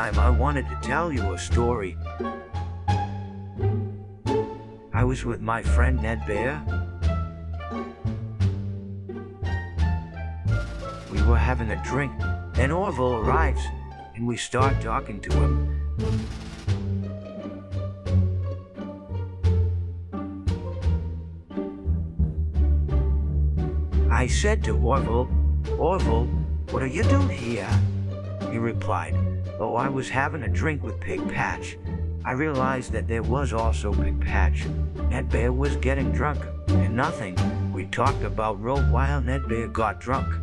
meantime, I wanted to tell you a story. I was with my friend Ned Bear. We were having a drink. Then Orville arrives, and we start talking to him. I said to Orville, Orville, what are you doing here? He replied, Oh, I was having a drink with Pig Patch. I realized that there was also Pig Patch. Ned Bear was getting drunk, and nothing. We talked about Road while Ned Bear got drunk.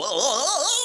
Whoa!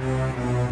Música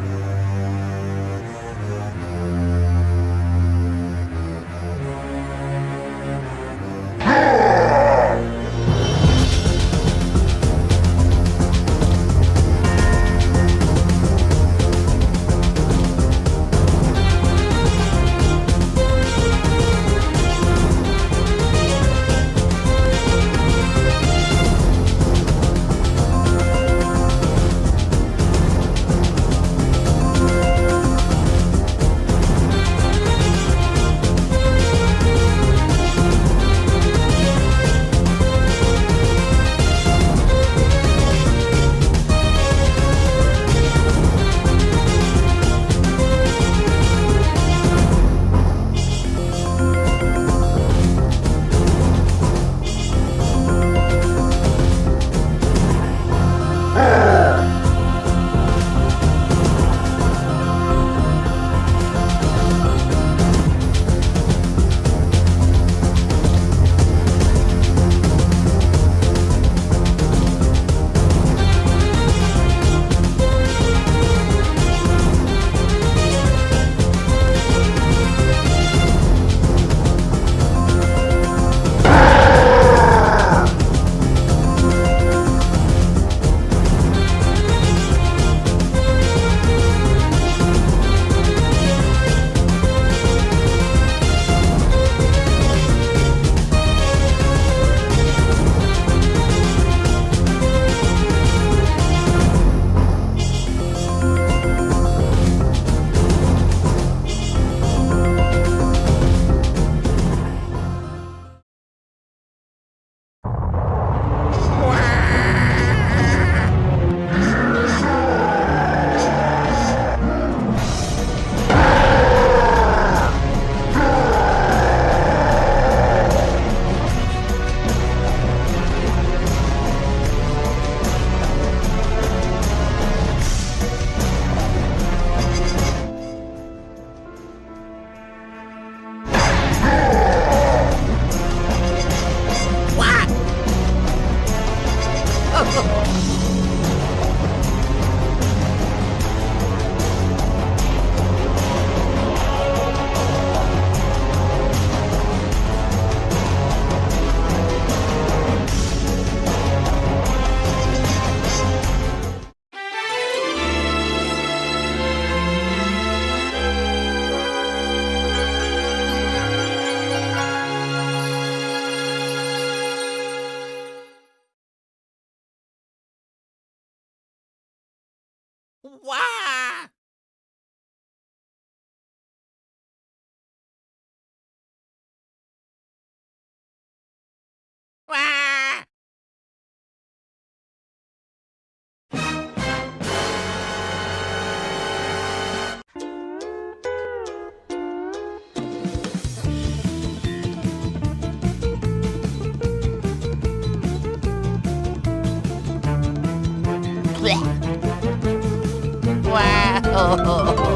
Oh. oh, oh.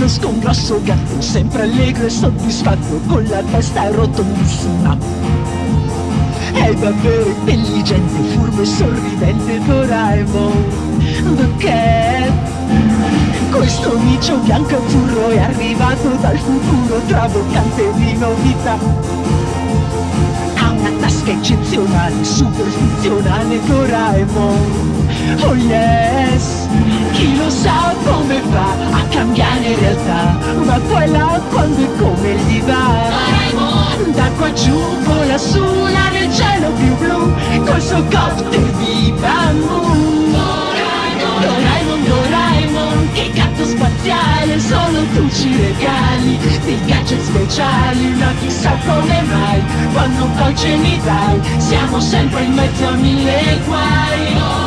Conosco un grosso gatto, sempre allegro e soddisfatto, con la testa rotondissima. È davvero intelligente, furbo e sorridente Doraemon, The Cat. Questo micio bianco e furro è arrivato dal futuro, traboccante di novità. Ha una tasca eccezionale, super funzionale Doraemon. Oh yes, chi lo sa come fa a cambiare realtà, ma poi là quando e come gli va. Da qua giù vola su là nel cielo più blu, col suo copter di bambù. Doraemon, Doraemon, che gatto spaziale, solo tu ci regali dei gadget speciali, ma chissà come mai, quando poi ce li dai, siamo sempre in mezzo a mille guai.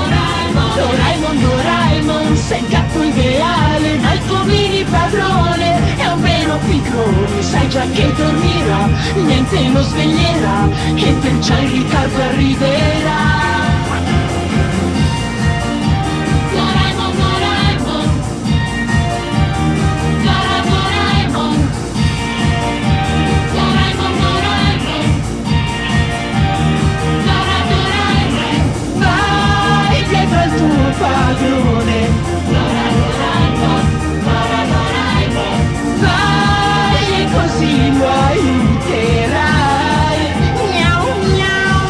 Doraemon, Doraemon, sei il gatto ideale, ma il tuo mini padrone è un vero picrone, sai già che dormirà, niente lo sveglierà, e perciò in ritardo arriverà. Padrone. Dora, Doraemon, vai e così lo. Miau, miau.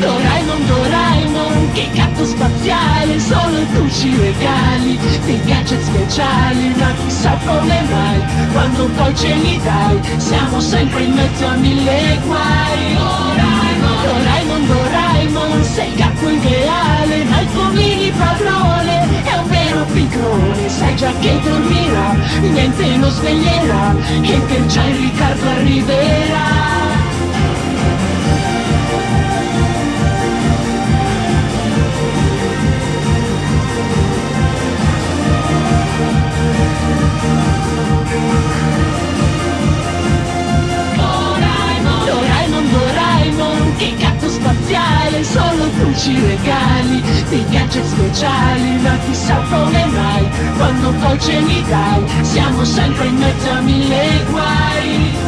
Doraemon, Doraemon, che gatto spaziale, solo tu ci regali dei gadget speciali, ma chissà come mai, quando poi ce li dai, siamo sempre in mezzo a mille guai. Doraemon, Doraemon, Doraemon, sei il gatto ideale, ma il tuo mini padrone è un vero picrone, sai già che dormirà, niente lo sveglierà, e perciò in ritardo arriverà. Doraemon, Doraemon, Doraemon, che gatto spaziale, solo tu ci regali dei gadget speciali, ma chissà come mai, quando poi ce li dai, siamo sempre in mezzo a mille guai.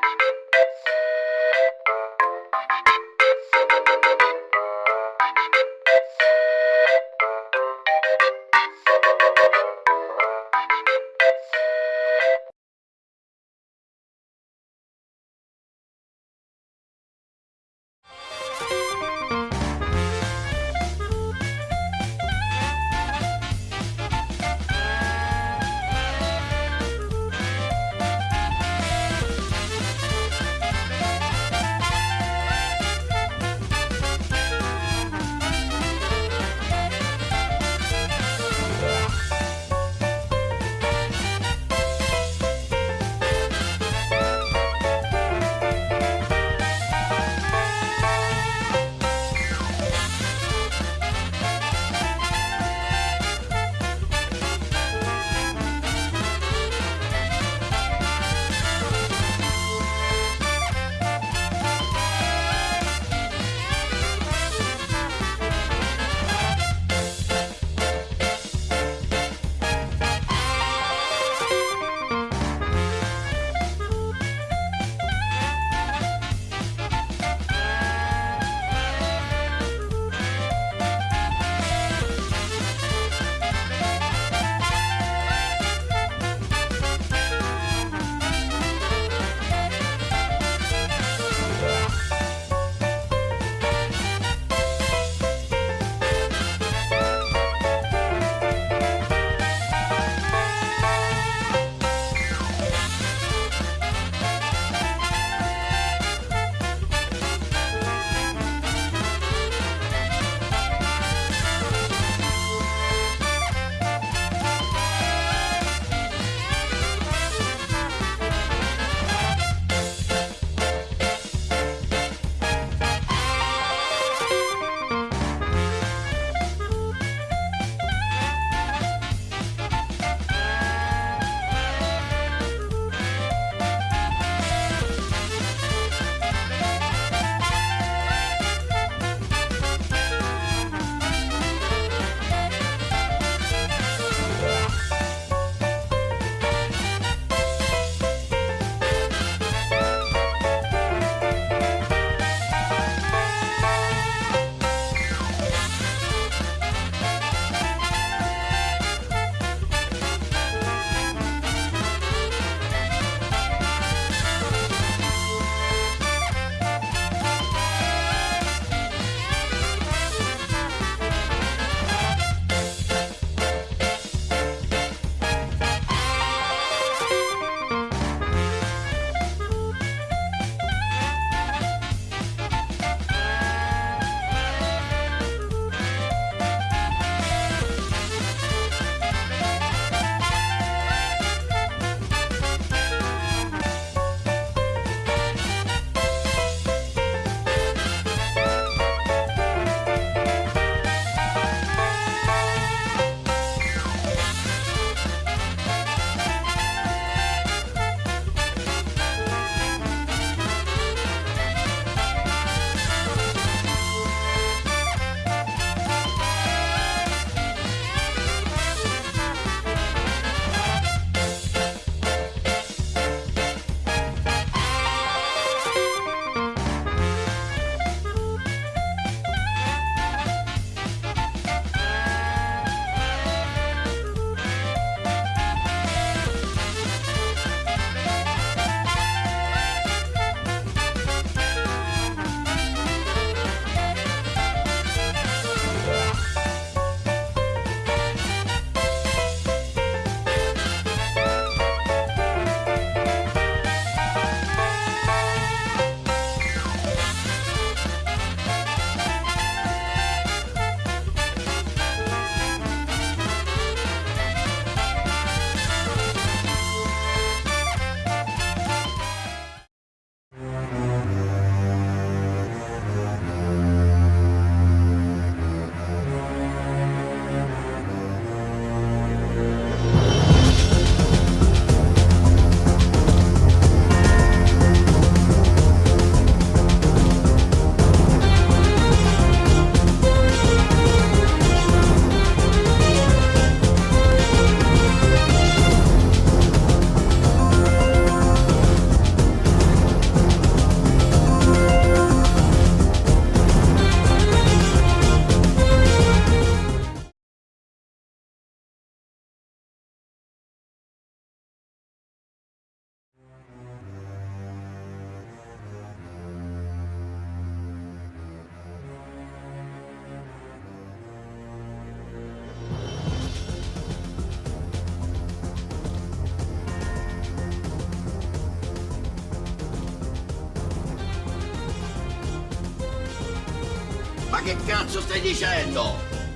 Thank you. ト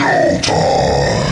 Oh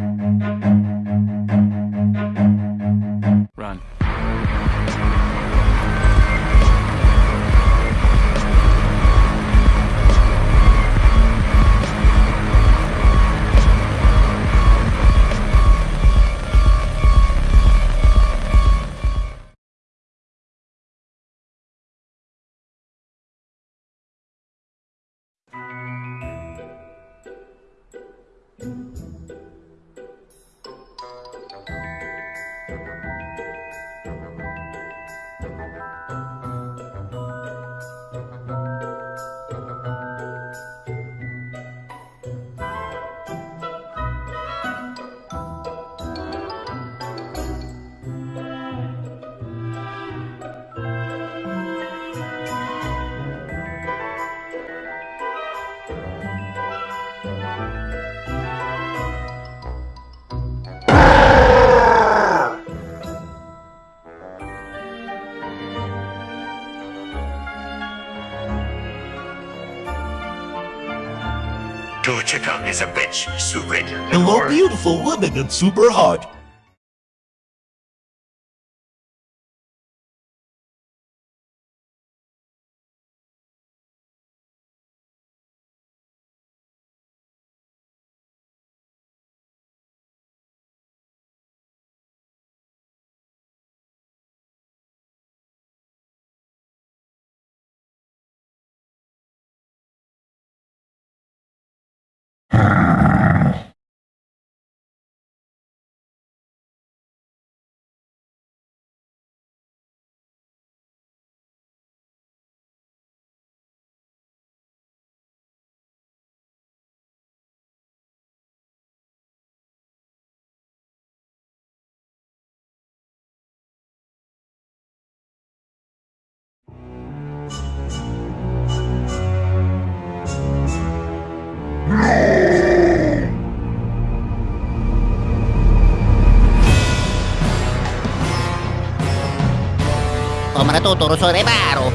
Thank you. Chikung is a bitch, stupid. Hello, beautiful woman and super hot. Menuturo sore baru.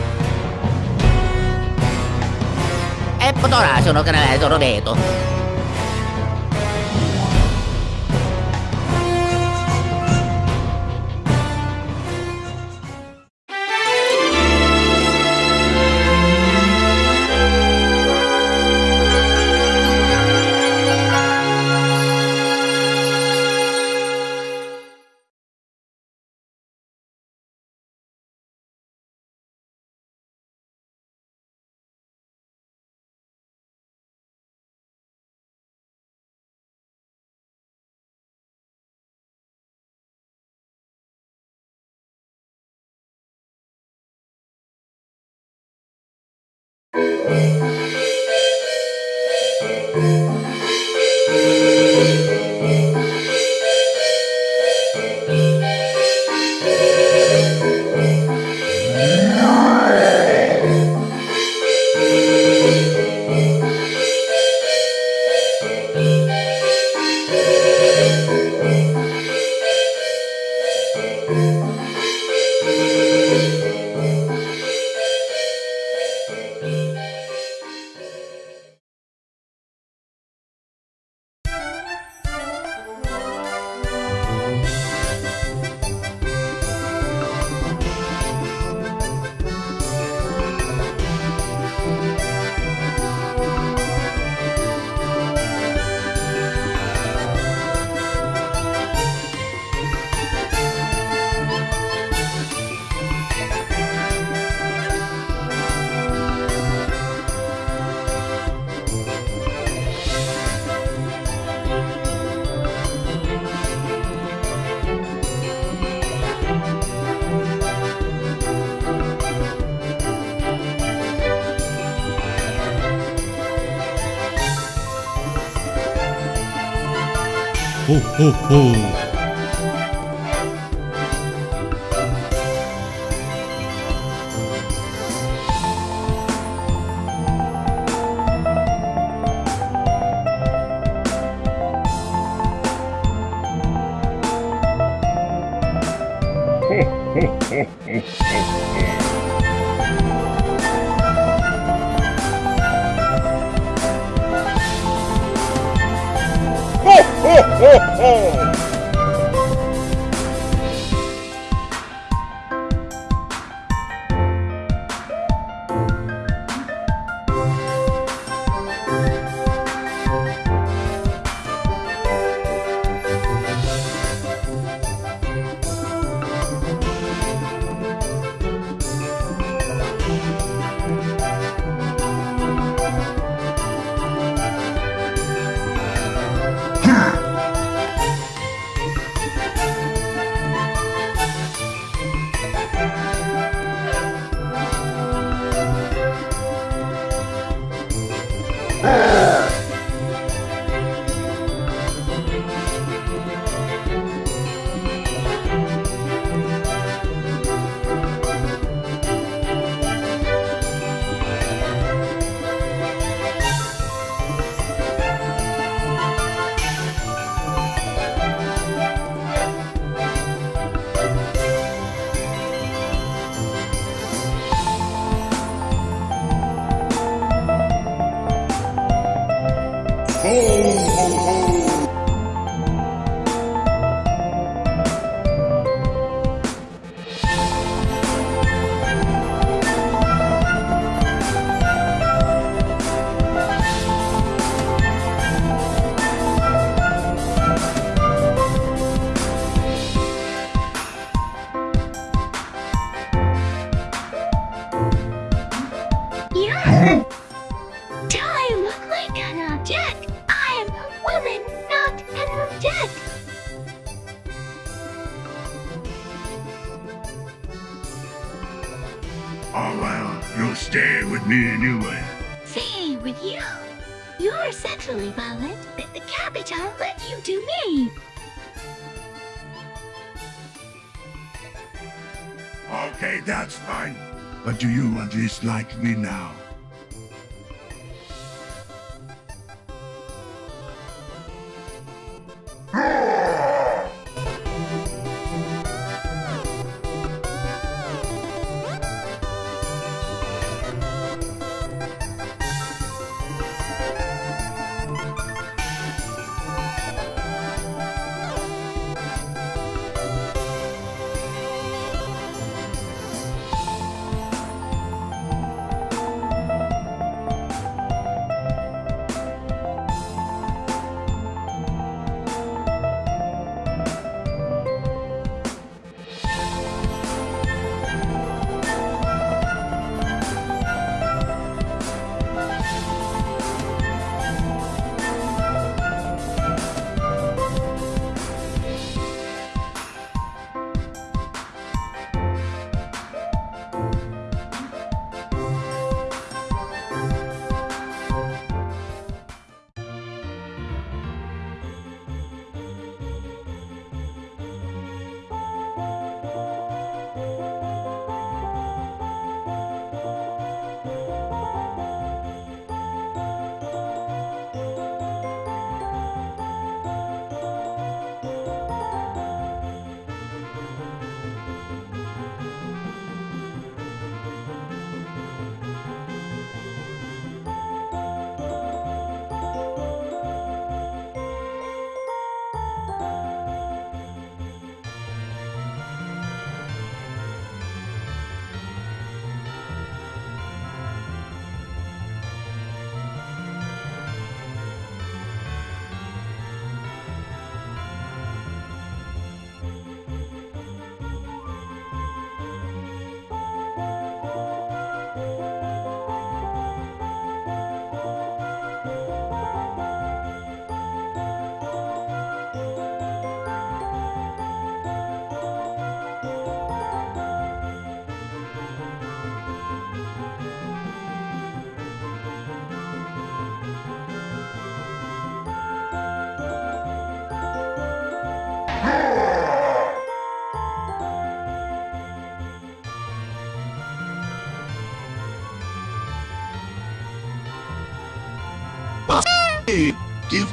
E potrà sono canale Robeto. Ho, ho, ho, ho, ho.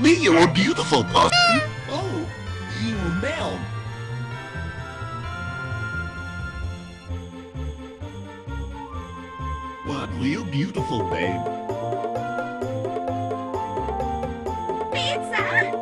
me, you're a beautiful person. Oh, you male. What were you beautiful, babe? Pizza!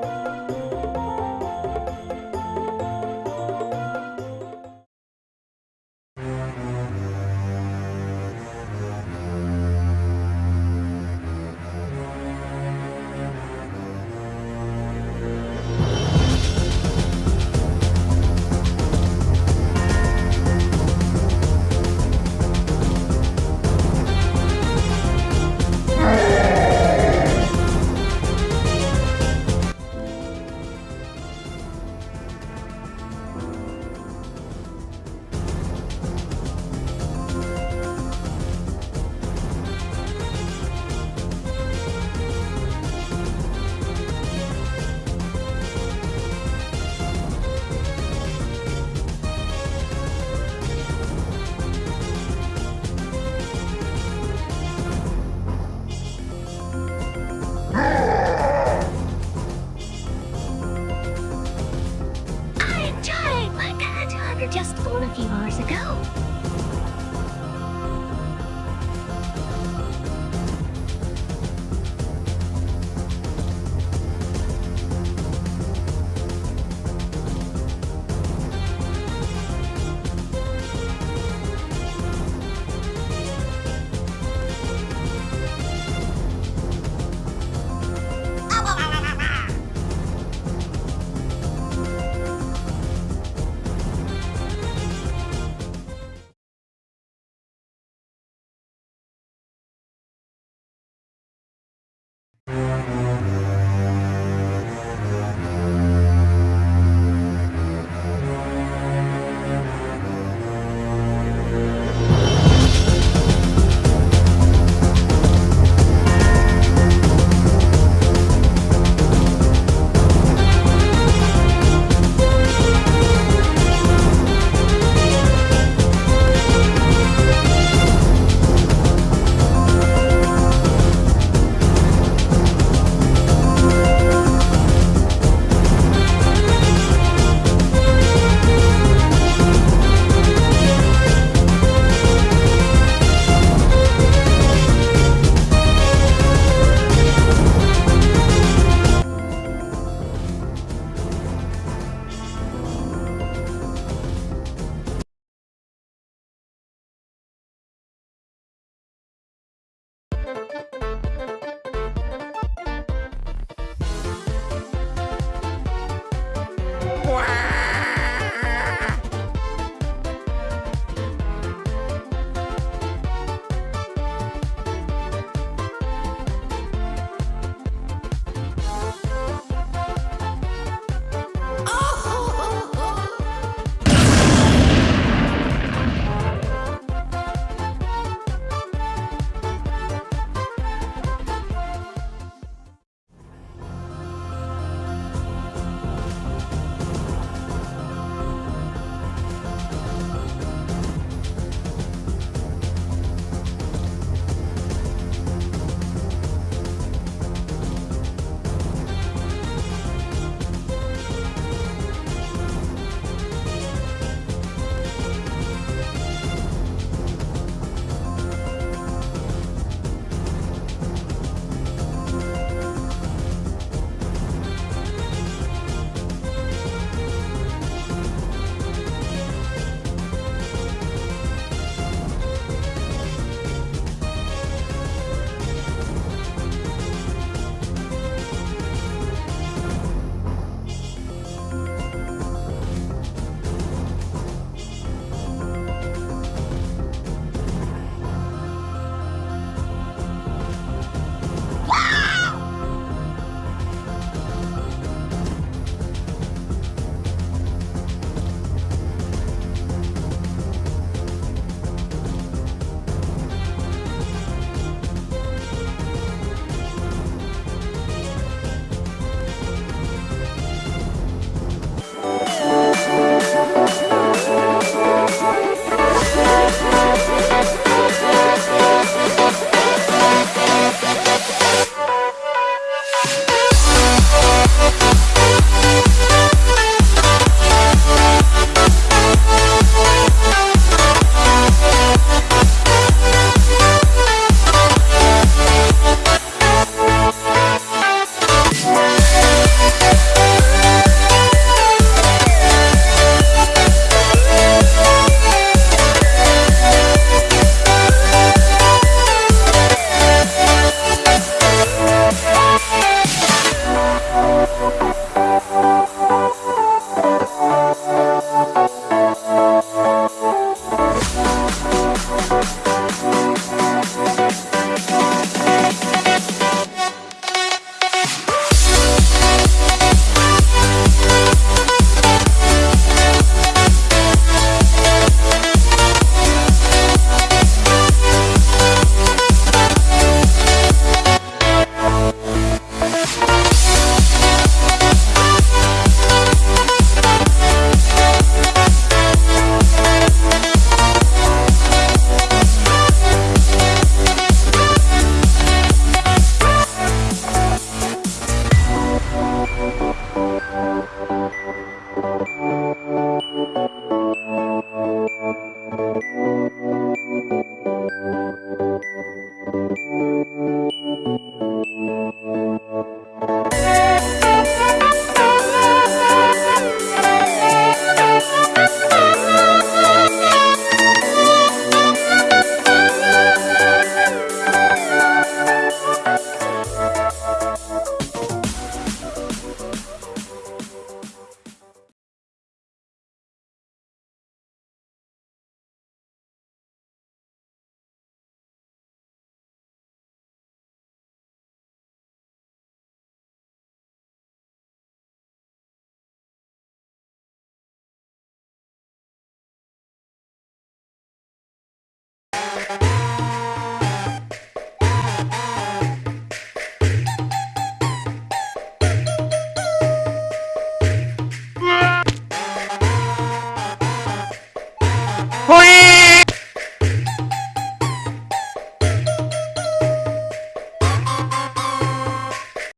Thank